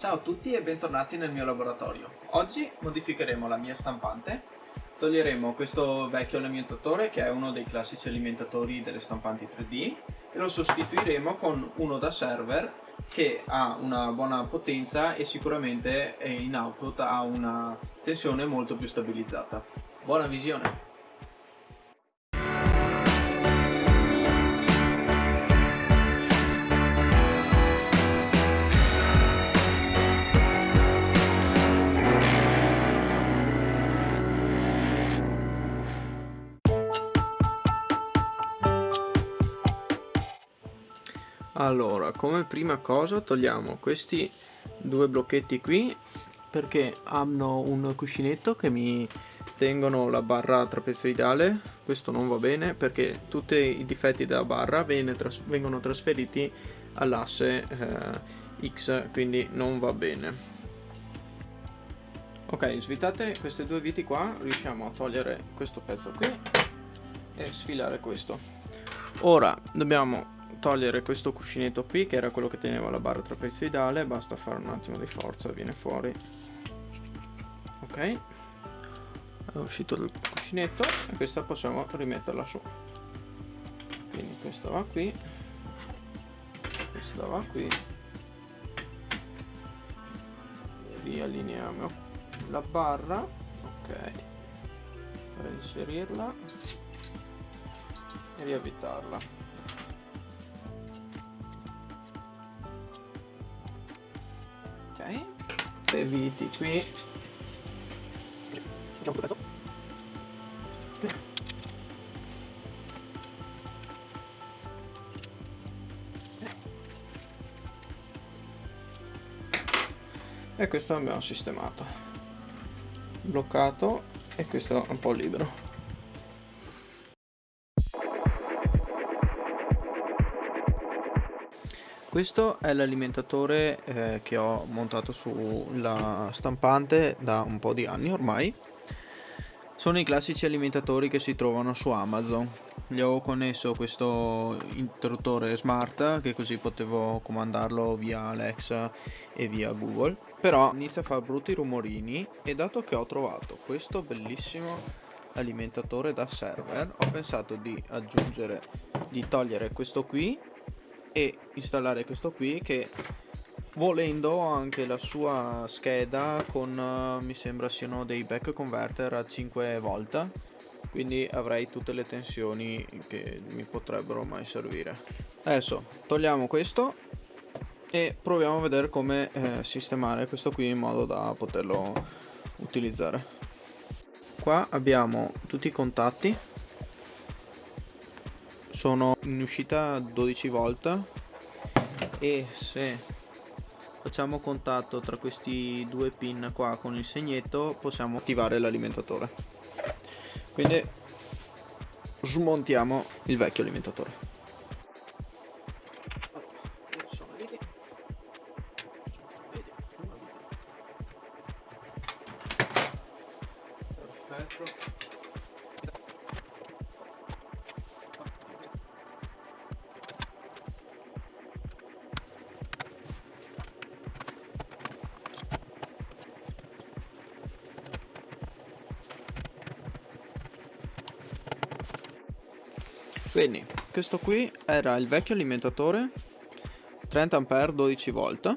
Ciao a tutti e bentornati nel mio laboratorio. Oggi modificheremo la mia stampante, toglieremo questo vecchio alimentatore che è uno dei classici alimentatori delle stampanti 3D e lo sostituiremo con uno da server che ha una buona potenza e sicuramente in output ha una tensione molto più stabilizzata. Buona visione! Allora, come prima cosa togliamo questi due blocchetti qui perché hanno un cuscinetto che mi tengono la barra trapezoidale. Questo non va bene perché tutti i difetti della barra tras vengono trasferiti all'asse eh, X quindi non va bene. Ok svitate queste due viti qua riusciamo a togliere questo pezzo qui e sfilare questo. Ora dobbiamo togliere questo cuscinetto qui che era quello che teneva la barra trapezoidale basta fare un attimo di forza viene fuori. Ok. È uscito il cuscinetto e questa possiamo rimetterla su. Quindi questa va qui. Questa va qui. Riallineiamo la barra. Ok. Per inserirla. E riavvitarla le viti qui preso. E questo l'abbiamo sistemato. Bloccato e questo è un po' libero. Questo è l'alimentatore eh, che ho montato sulla stampante da un po' di anni ormai. Sono i classici alimentatori che si trovano su Amazon. Gli ho connesso questo interruttore smart che così potevo comandarlo via Alexa e via Google. Però inizia a fare brutti rumorini e dato che ho trovato questo bellissimo alimentatore da server ho pensato di aggiungere, di togliere questo qui e installare questo qui che volendo anche la sua scheda con uh, mi sembra siano dei back converter a 5 volt quindi avrei tutte le tensioni che mi potrebbero mai servire. Adesso togliamo questo e proviamo a vedere come eh, sistemare questo qui in modo da poterlo utilizzare. Qua abbiamo tutti i contatti sono in uscita 12 volt e se facciamo contatto tra questi due pin qua con il segnetto possiamo attivare l'alimentatore. Quindi smontiamo il vecchio alimentatore Quindi, questo qui era il vecchio alimentatore 30 A 12 volt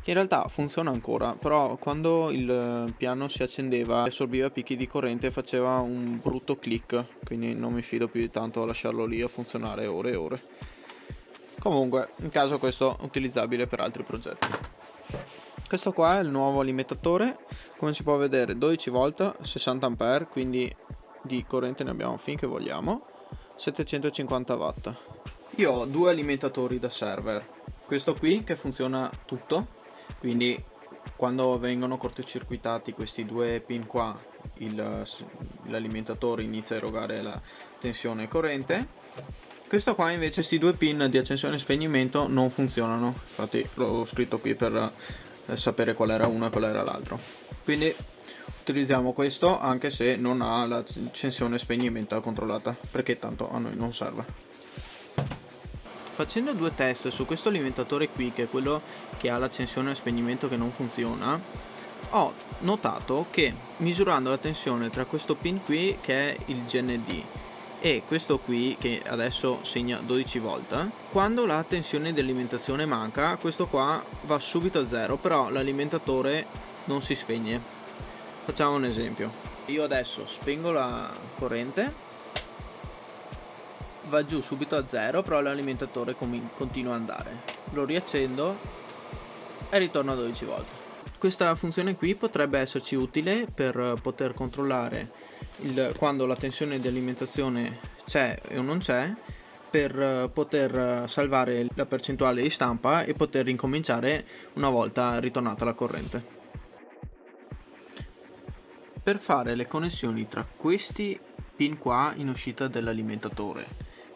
che in realtà funziona ancora, però quando il piano si accendeva assorbiva picchi di corrente e faceva un brutto click, quindi non mi fido più di tanto a lasciarlo lì a funzionare ore e ore. Comunque, in caso questo è utilizzabile per altri progetti. Questo qua è il nuovo alimentatore, come si può vedere 12 volt, 60 A, quindi di corrente ne abbiamo finché vogliamo 750 watt. Io ho due alimentatori da server. Questo qui che funziona tutto quindi quando vengono cortocircuitati questi due pin qua l'alimentatore inizia a erogare la tensione corrente. Questo qua invece questi due pin di accensione e spegnimento non funzionano. Infatti l'ho scritto qui per eh, sapere qual era uno e qual era l'altro. Quindi utilizziamo questo anche se non ha l'accensione spegnimento controllata perché tanto a noi non serve. Facendo due test su questo alimentatore qui, che è quello che ha l'accensione e spegnimento che non funziona, ho notato che misurando la tensione tra questo pin qui, che è il GND, e questo qui che adesso segna 12 volt quando la tensione di alimentazione manca questo qua va subito a zero però l'alimentatore non si spegne facciamo un esempio. Io adesso spengo la corrente va giù subito a zero però l'alimentatore continua ad andare. Lo riaccendo e ritorno a 12 volt questa funzione qui potrebbe esserci utile per poter controllare il, quando la tensione di alimentazione c'è o non c'è per poter salvare la percentuale di stampa e poter ricominciare una volta ritornata la corrente. Per fare le connessioni tra questi pin qua in uscita dell'alimentatore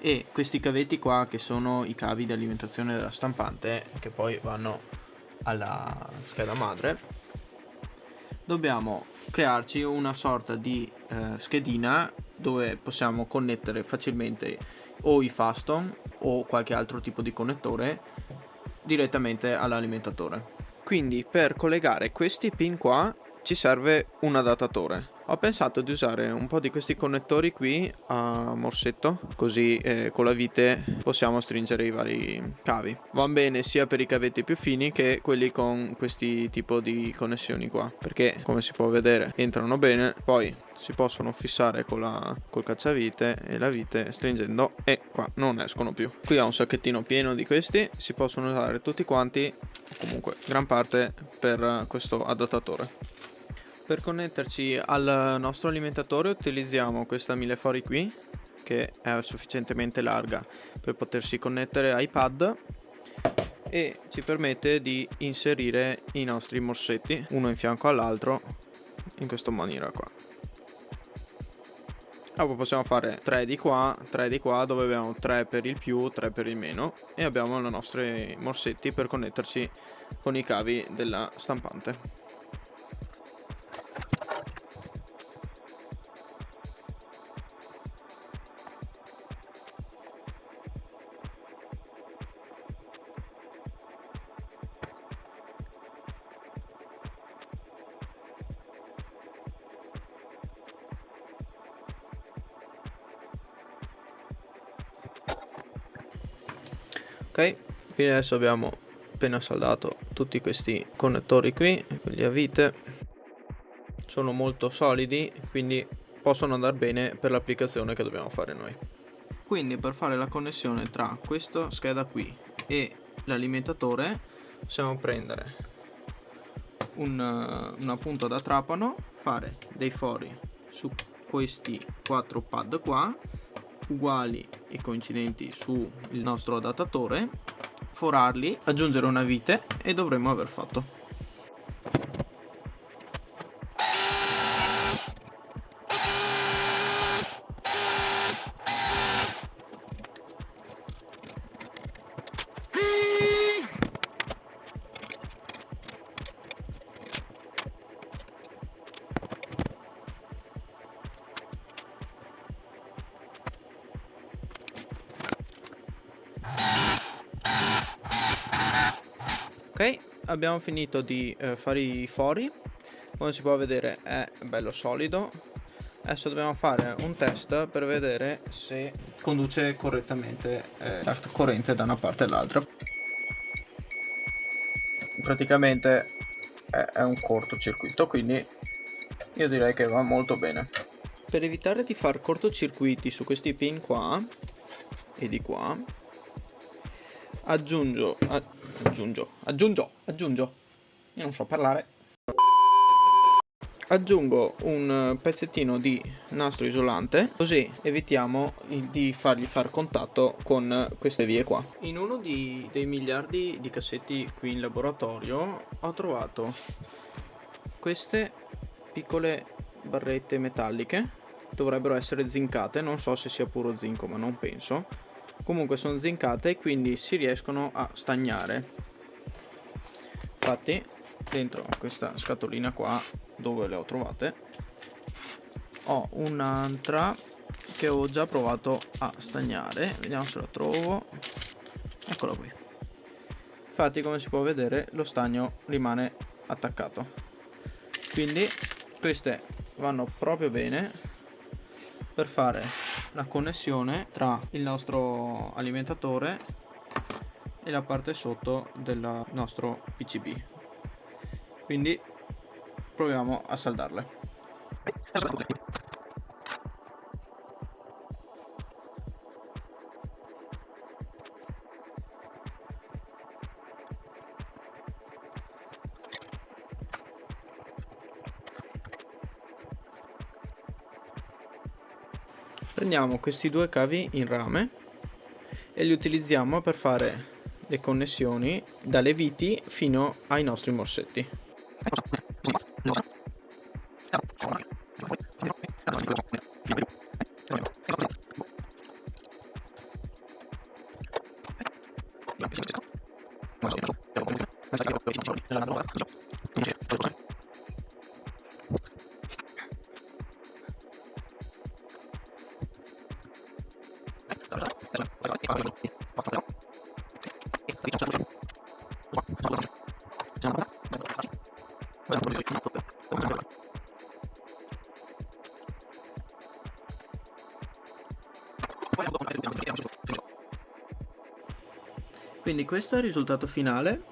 e questi cavetti qua che sono i cavi di alimentazione della stampante che poi vanno alla scheda madre dobbiamo crearci una sorta di eh, schedina dove possiamo connettere facilmente o i faston o qualche altro tipo di connettore direttamente all'alimentatore. Quindi per collegare questi pin qua ci serve un adattatore. Ho pensato di usare un po' di questi connettori qui a morsetto, così eh, con la vite possiamo stringere i vari cavi. Va bene sia per i cavetti più fini che quelli con questi tipo di connessioni qua, perché come si può vedere entrano bene, poi si possono fissare con la, col cacciavite e la vite stringendo e qua non escono più. Qui ho un sacchettino pieno di questi, si possono usare tutti quanti, comunque gran parte per questo adattatore. Per connetterci al nostro alimentatore utilizziamo questa millefori qui che è sufficientemente larga per potersi connettere ai pad e ci permette di inserire i nostri morsetti uno in fianco all'altro in questa maniera qua. Dopo possiamo fare 3 di qua 3 di qua dove abbiamo 3 per il più 3 per il meno e abbiamo i nostri morsetti per connetterci con i cavi della stampante ok quindi adesso abbiamo appena saldato tutti questi connettori qui quelli a vite. Sono molto solidi quindi possono andare bene per l'applicazione che dobbiamo fare noi. Quindi per fare la connessione tra questa scheda qui e l'alimentatore possiamo prendere un, una punta da trapano fare dei fori su questi quattro pad qua uguali e coincidenti sul nostro adattatore, forarli, aggiungere una vite e dovremmo aver fatto. Abbiamo finito di eh, fare i fori. Come si può vedere è bello solido. Adesso dobbiamo fare un test per vedere se conduce correttamente eh, la corrente da una parte all'altra. Praticamente è, è un cortocircuito quindi io direi che va molto bene. Per evitare di far cortocircuiti su questi pin qua e di qua aggiungo aggiungo, aggiungo, aggiungo, io non so parlare. Aggiungo un pezzettino di nastro isolante, così evitiamo di fargli far contatto con queste vie qua. In uno di, dei miliardi di cassetti qui in laboratorio ho trovato queste piccole barrette metalliche, dovrebbero essere zincate, non so se sia puro zinco ma non penso comunque sono zincate e quindi si riescono a stagnare. Infatti dentro questa scatolina qua dove le ho trovate ho un'altra che ho già provato a stagnare. Vediamo se la trovo. Eccolo qui. Infatti come si può vedere lo stagno rimane attaccato. Quindi queste vanno proprio bene per fare la connessione tra il nostro alimentatore e la parte sotto del nostro PCB quindi proviamo a saldarle prendiamo questi due cavi in rame e li utilizziamo per fare le connessioni dalle viti fino ai nostri morsetti Quindi questo è il risultato finale.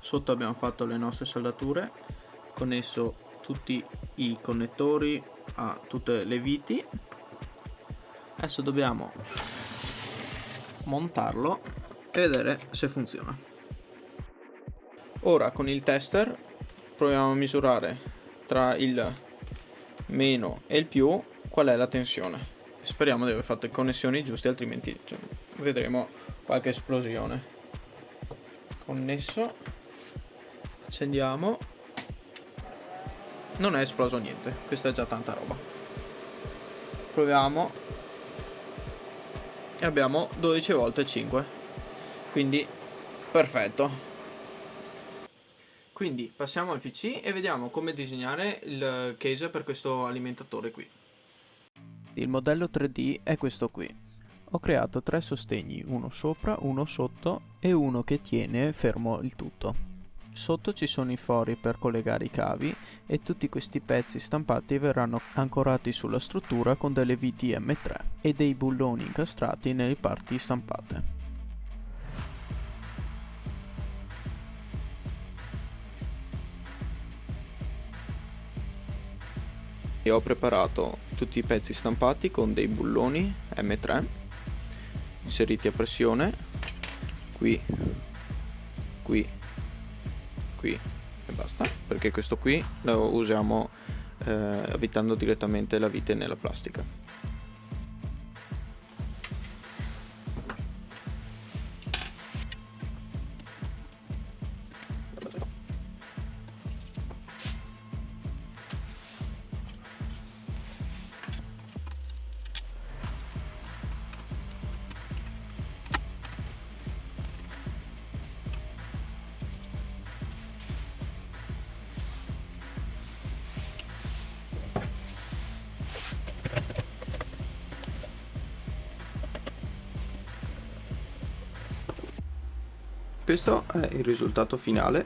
Sotto abbiamo fatto le nostre saldature, connesso tutti i connettori a tutte le viti. Adesso dobbiamo montarlo e vedere se funziona. Ora con il tester proviamo a misurare tra il meno e il più qual è la tensione. Speriamo di aver fatto le connessioni giuste altrimenti cioè, vedremo qualche esplosione. Connesso. Accendiamo. Non è esploso niente, questa è già tanta roba. Proviamo e abbiamo 12 volte 5 quindi perfetto quindi passiamo al pc e vediamo come disegnare il case per questo alimentatore qui il modello 3d è questo qui ho creato tre sostegni uno sopra uno sotto e uno che tiene fermo il tutto Sotto ci sono i fori per collegare i cavi e tutti questi pezzi stampati verranno ancorati sulla struttura con delle viti M3 e dei bulloni incastrati nelle parti stampate. E ho preparato tutti i pezzi stampati con dei bulloni M3 inseriti a pressione. Qui qui qui e basta. Perché questo qui lo usiamo eh, avvitando direttamente la vite nella plastica questo è il risultato finale.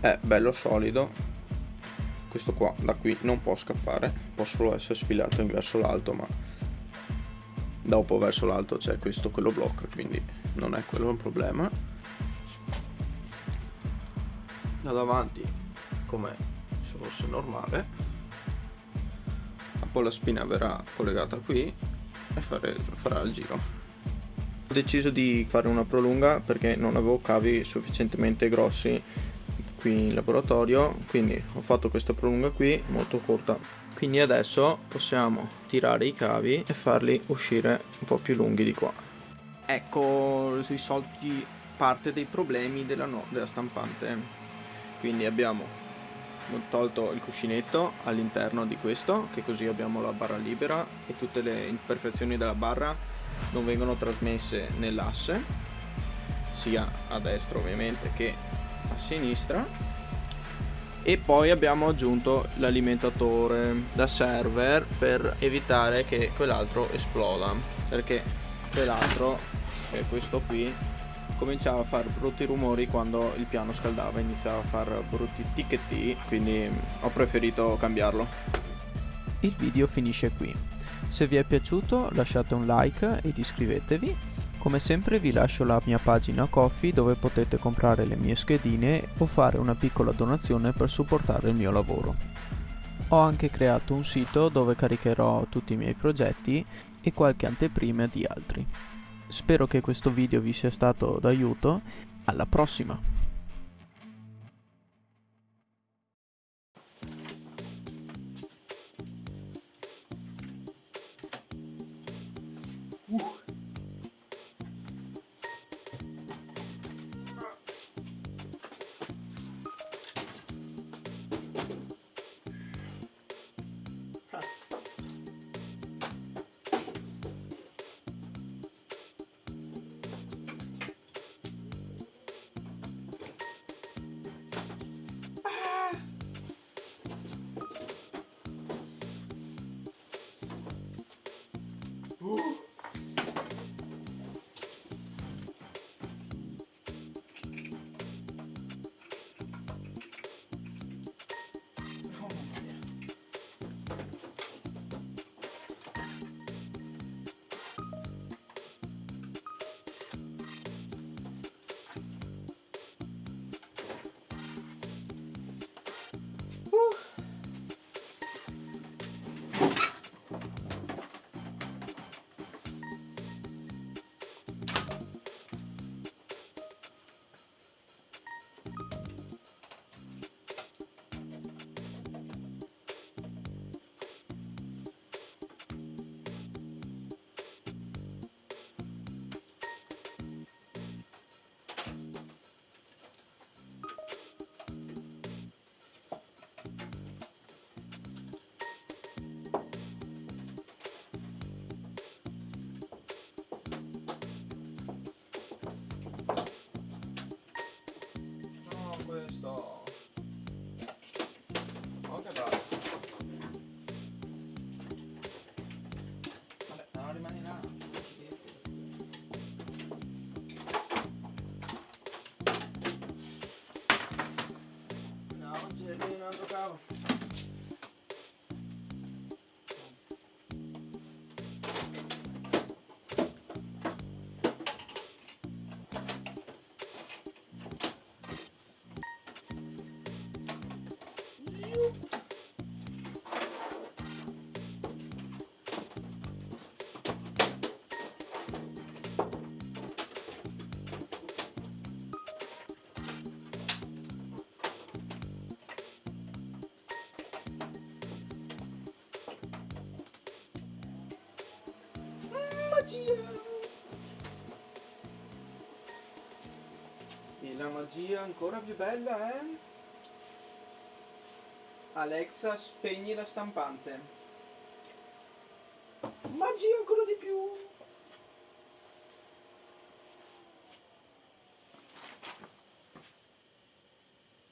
È bello solido. Questo qua da qui non può scappare. Può solo essere sfilato in verso l'alto ma dopo verso l'alto c'è questo che lo blocca quindi non è quello un problema. Da davanti come se fosse normale. Poi la spina verrà collegata qui e fare, farà il giro ho deciso di fare una prolunga perché non avevo cavi sufficientemente grossi qui in laboratorio quindi ho fatto questa prolunga qui molto corta. Quindi adesso possiamo tirare i cavi e farli uscire un po' più lunghi di qua. Ecco risolti parte dei problemi della, no della stampante. Quindi abbiamo tolto il cuscinetto all'interno di questo che così abbiamo la barra libera e tutte le imperfezioni della barra non vengono trasmesse nell'asse sia a destra ovviamente che a sinistra e poi abbiamo aggiunto l'alimentatore da server per evitare che quell'altro esploda perché quell'altro che è questo qui cominciava a fare brutti rumori quando il piano scaldava, iniziava a fare brutti ticchetti, quindi ho preferito cambiarlo. Il video finisce qui. Se vi è piaciuto lasciate un like ed iscrivetevi. Come sempre vi lascio la mia pagina Coffee dove potete comprare le mie schedine o fare una piccola donazione per supportare il mio lavoro. Ho anche creato un sito dove caricherò tutti i miei progetti e qualche anteprima di altri. Spero che questo video vi sia stato d'aiuto. Alla prossima! Magia! E la magia ancora più bella è... Alexa, spegni la stampante.